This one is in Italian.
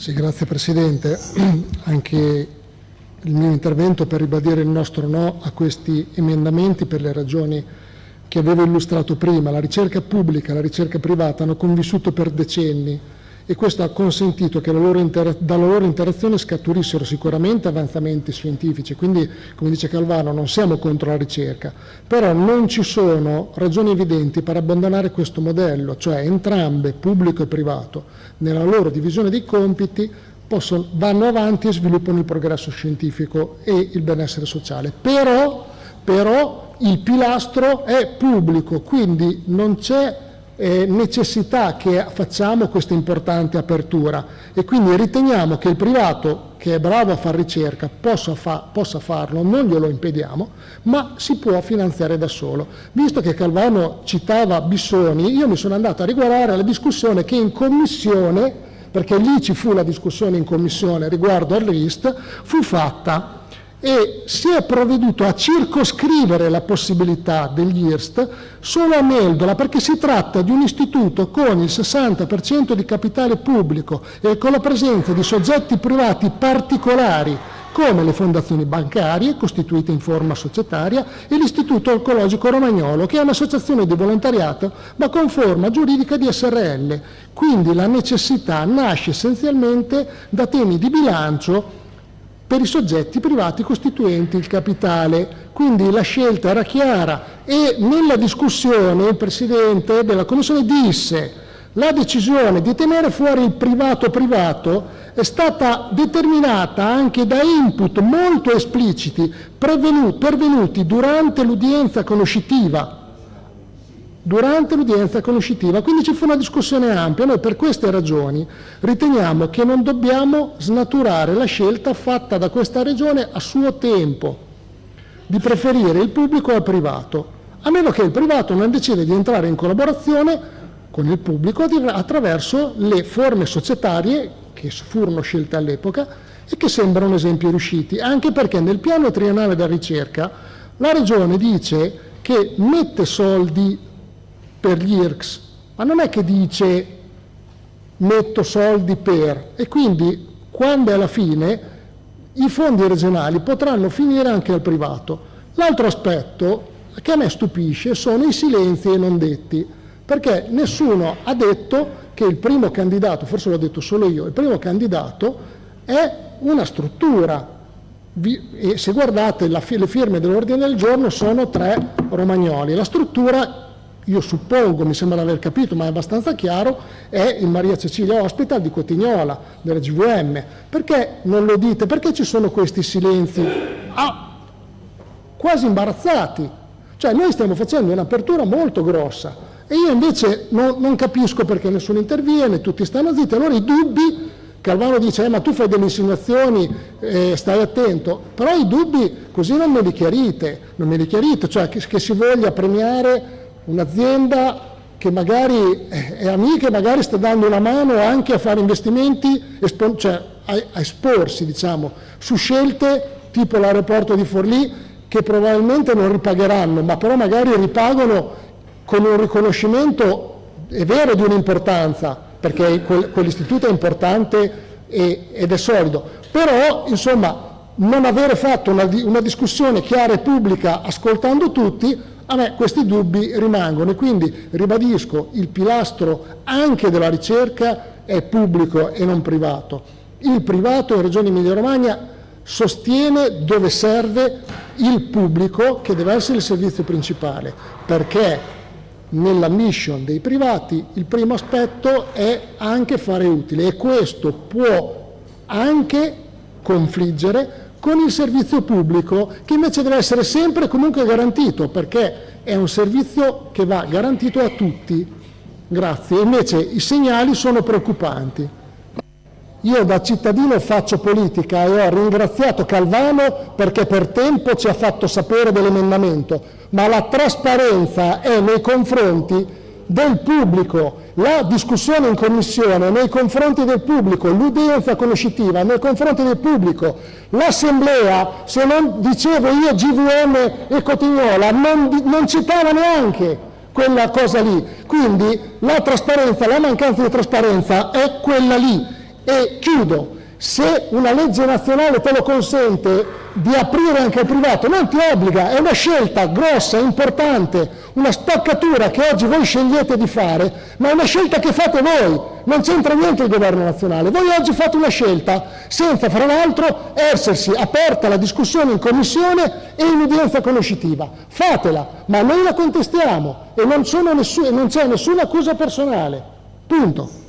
Sì, grazie Presidente. Anche il mio intervento per ribadire il nostro no a questi emendamenti per le ragioni che avevo illustrato prima. La ricerca pubblica e la ricerca privata hanno convissuto per decenni e questo ha consentito che loro dalla loro interazione scaturissero sicuramente avanzamenti scientifici, quindi come dice Calvano non siamo contro la ricerca, però non ci sono ragioni evidenti per abbandonare questo modello, cioè entrambe, pubblico e privato, nella loro divisione dei compiti possono, vanno avanti e sviluppano il progresso scientifico e il benessere sociale. Però, però il pilastro è pubblico, quindi non c'è eh, necessità che facciamo questa importante apertura e quindi riteniamo che il privato che è bravo a fare ricerca possa, fa, possa farlo, non glielo impediamo, ma si può finanziare da solo. Visto che Calvano citava Bissoni, io mi sono andato a riguardare la discussione che in commissione, perché lì ci fu la discussione in commissione riguardo al RIST, fu fatta e si è provveduto a circoscrivere la possibilità degli IRST solo a Meldola perché si tratta di un istituto con il 60% di capitale pubblico e con la presenza di soggetti privati particolari come le fondazioni bancarie costituite in forma societaria e l'Istituto Oncologico Romagnolo che è un'associazione di volontariato ma con forma giuridica di SRL. Quindi la necessità nasce essenzialmente da temi di bilancio per i soggetti privati costituenti il capitale. Quindi la scelta era chiara e nella discussione il Presidente della Commissione disse la decisione di tenere fuori il privato privato è stata determinata anche da input molto espliciti pervenuti durante l'udienza conoscitiva durante l'udienza conoscitiva, quindi ci fu una discussione ampia. Noi per queste ragioni riteniamo che non dobbiamo snaturare la scelta fatta da questa Regione a suo tempo di preferire il pubblico al privato, a meno che il privato non decida di entrare in collaborazione con il pubblico attraverso le forme societarie che furono scelte all'epoca e che sembrano esempi riusciti, anche perché nel piano triennale della ricerca la Regione dice che mette soldi per gli IRCS, ma non è che dice metto soldi per e quindi quando è alla fine i fondi regionali potranno finire anche al privato. L'altro aspetto che a me stupisce sono i silenzi e non detti, perché nessuno ha detto che il primo candidato, forse l'ho detto solo io, il primo candidato è una struttura e se guardate le firme dell'ordine del giorno sono tre romagnoli. La struttura io suppongo, mi sembra di aver capito, ma è abbastanza chiaro, è il Maria Cecilia Hospital di Cotignola, della GVM. Perché non lo dite? Perché ci sono questi silenzi ah, quasi imbarazzati? Cioè noi stiamo facendo un'apertura molto grossa e io invece non, non, capisco perché nessuno interviene, tutti stanno zitti, allora i dubbi, Calvano dice eh, ma tu fai delle insinuazioni, eh, stai attento, però i dubbi così non me li chiarite, non me li chiarite, cioè che, che si voglia premiare un'azienda che magari è amica e magari sta dando una mano anche a fare investimenti, cioè a, esporsi diciamo, su scelte tipo l'aeroporto di Forlì che probabilmente non ripagheranno, ma però magari ripagano con un riconoscimento, è vero, di un'importanza, perché quell'istituto è importante ed è solido, però insomma non avere fatto una, una discussione chiara e pubblica ascoltando tutti a me questi dubbi rimangono e quindi ribadisco il pilastro anche della ricerca è pubblico e non privato. Il privato in Regione Emilia-Romagna sostiene dove serve il pubblico che deve essere il servizio principale perché nella mission dei privati il primo aspetto è anche fare utile e questo può anche confliggere con il servizio pubblico che invece deve essere sempre comunque garantito perché è un servizio che va garantito a tutti. Grazie. Invece i segnali sono preoccupanti. Io da cittadino faccio politica e ho ringraziato Calvano perché per tempo ci ha fatto sapere dell'emendamento, ma la trasparenza è nei confronti del pubblico, la discussione in commissione nei confronti del pubblico, l'udienza conoscitiva nei confronti del pubblico, l'assemblea, se non dicevo io GVM e Cotignola, non, non citava neanche quella cosa lì. Quindi la trasparenza, la mancanza di trasparenza è quella lì. E chiudo, se una legge nazionale te lo consente di aprire anche al privato, non ti obbliga, è una scelta grossa, importante, una stoccatura che oggi voi scegliete di fare, ma è una scelta che fate voi, non c'entra niente il governo nazionale. Voi oggi fate una scelta senza, fra l'altro, essersi aperta la discussione in commissione e in udienza conoscitiva. Fatela, ma noi la contestiamo e non, c'è nessuna accusa personale. Punto.